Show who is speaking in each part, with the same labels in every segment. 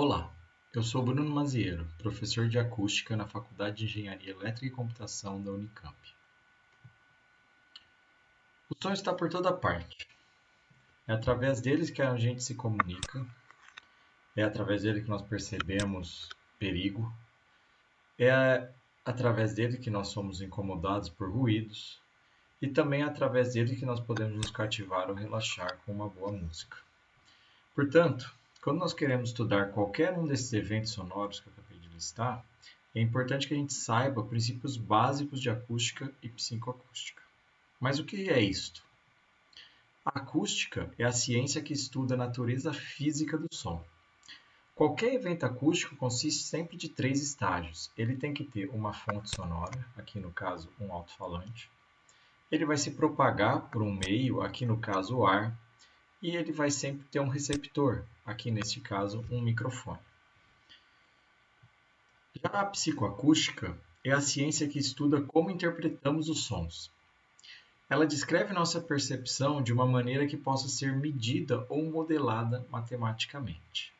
Speaker 1: Olá, eu sou Bruno Maziero, professor de acústica na Faculdade de Engenharia Elétrica e Computação da Unicamp. O som está por toda parte. É através deles que a gente se comunica, é através dele que nós percebemos perigo, é através dele que nós somos incomodados por ruídos e também é através dele que nós podemos nos cativar ou relaxar com uma boa música. Portanto, quando nós queremos estudar qualquer um desses eventos sonoros que eu acabei de listar, é importante que a gente saiba princípios básicos de acústica e psicoacústica. Mas o que é isto? A acústica é a ciência que estuda a natureza física do som. Qualquer evento acústico consiste sempre de três estágios. Ele tem que ter uma fonte sonora, aqui no caso um alto-falante. Ele vai se propagar por um meio, aqui no caso o ar, e ele vai sempre ter um receptor, aqui neste caso um microfone. Já a psicoacústica é a ciência que estuda como interpretamos os sons. Ela descreve nossa percepção de uma maneira que possa ser medida ou modelada matematicamente.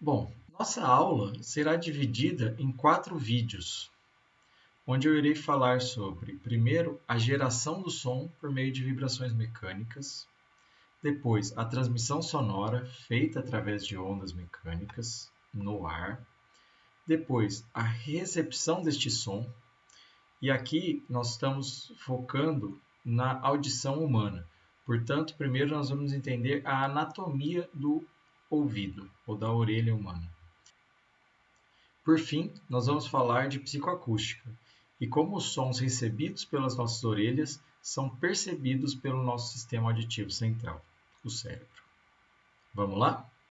Speaker 1: Bom, nossa aula será dividida em quatro vídeos onde eu irei falar sobre, primeiro, a geração do som por meio de vibrações mecânicas, depois, a transmissão sonora feita através de ondas mecânicas no ar, depois, a recepção deste som, e aqui nós estamos focando na audição humana. Portanto, primeiro nós vamos entender a anatomia do ouvido ou da orelha humana. Por fim, nós vamos falar de psicoacústica, e como os sons recebidos pelas nossas orelhas são percebidos pelo nosso sistema auditivo central, o cérebro. Vamos lá?